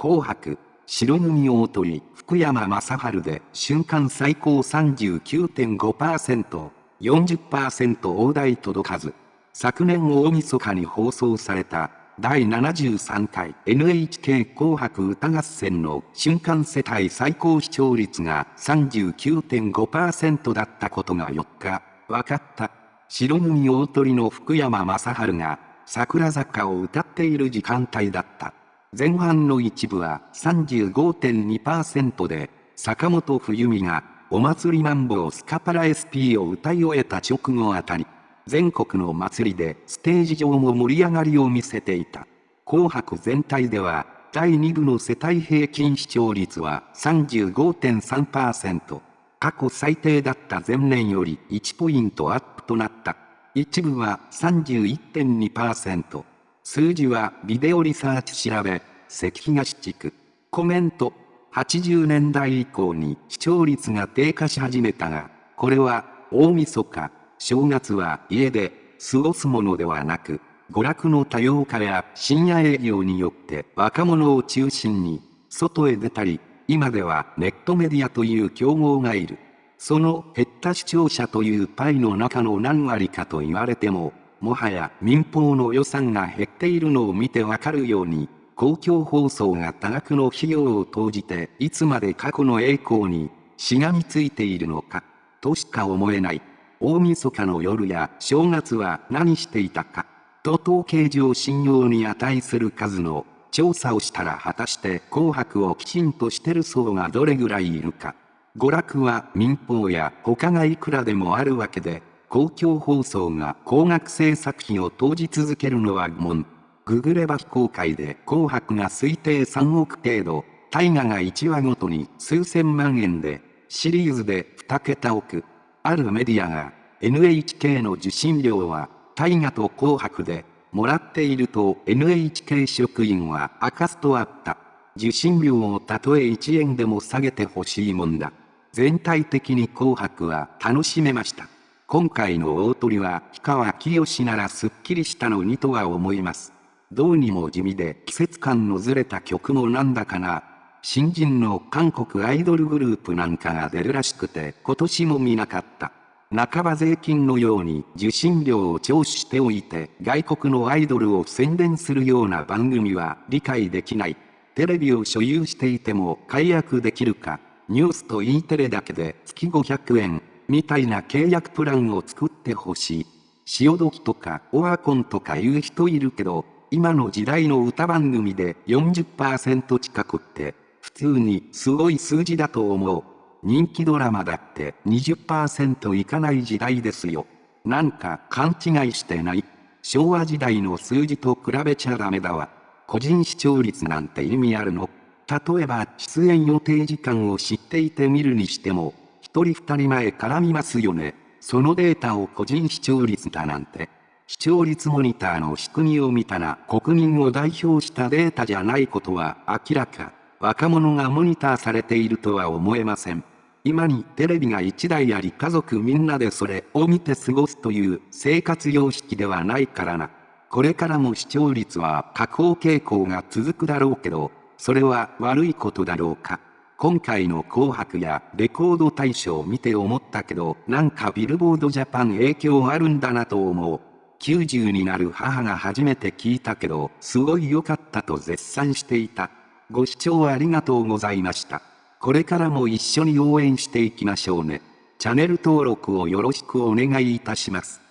紅白、白組大鳥、福山雅治で瞬間最高39.5%、40%大台届かず。昨年大晦日に放送された第73回 NHK 紅白歌合戦の瞬間世帯最高視聴率が39.5%だったことが4日分かった。白組大鳥の福山雅治が桜坂を歌っている時間帯だった。前半の一部は35.2%で、坂本冬美がお祭りマンボウスカパラ SP を歌い終えた直後あたり、全国の祭りでステージ上も盛り上がりを見せていた。紅白全体では、第2部の世帯平均視聴率は35.3%。過去最低だった前年より1ポイントアップとなった。一部は31.2%。数字はビデオリサーチ調べ、関東地区。コメント。80年代以降に視聴率が低下し始めたが、これは大晦日、正月は家で過ごすものではなく、娯楽の多様化や深夜営業によって若者を中心に外へ出たり、今ではネットメディアという競合がいる。その減った視聴者というパイの中の何割かと言われても、もはや民放の予算が減っているのを見てわかるように、公共放送が多額の費用を投じていつまで過去の栄光にしがみついているのか、としか思えない。大晦日の夜や正月は何していたか、と統計上信用に値する数の調査をしたら果たして紅白をきちんとしてる層がどれぐらいいるか。娯楽は民放や他がいくらでもあるわけで、公共放送が高額制作費を投じ続けるのは疑問。ググれば非公開で紅白が推定3億程度、大河が1話ごとに数千万円で、シリーズで2桁億。あるメディアが、NHK の受信料は、大河と紅白で、もらっていると NHK 職員は明かすとあった。受信料をたとえ1円でも下げてほしいもんだ。全体的に紅白は楽しめました。今回の大鳥は氷川きよしならすっきりしたのにとは思います。どうにも地味で季節感のずれた曲もなんだかな。新人の韓国アイドルグループなんかが出るらしくて今年も見なかった。半ば税金のように受信料を徴収しておいて外国のアイドルを宣伝するような番組は理解できない。テレビを所有していても解約できるか、ニュースと E テレだけで月500円、みたいな契約プランを作ってほしい。潮時とかオワコンとか言う人いるけど、今の時代の歌番組で40%近くって、普通にすごい数字だと思う。人気ドラマだって20%いかない時代ですよ。なんか勘違いしてない？昭和時代の数字と比べちゃダメだわ。個人視聴率なんて意味あるの？例えば出演予定時間を知っていて見るにしても、一人二人前絡みますよね。そのデータを個人視聴率だなんて。視聴率モニターの仕組みを見たら国民を代表したデータじゃないことは明らか。若者がモニターされているとは思えません。今にテレビが1台あり家族みんなでそれを見て過ごすという生活様式ではないからな。これからも視聴率は下降傾向が続くだろうけど、それは悪いことだろうか。今回の紅白やレコード大賞を見て思ったけど、なんかビルボードジャパン影響あるんだなと思う。90になる母が初めて聞いたけど、すごい良かったと絶賛していた。ご視聴ありがとうございました。これからも一緒に応援していきましょうね。チャンネル登録をよろしくお願いいたします。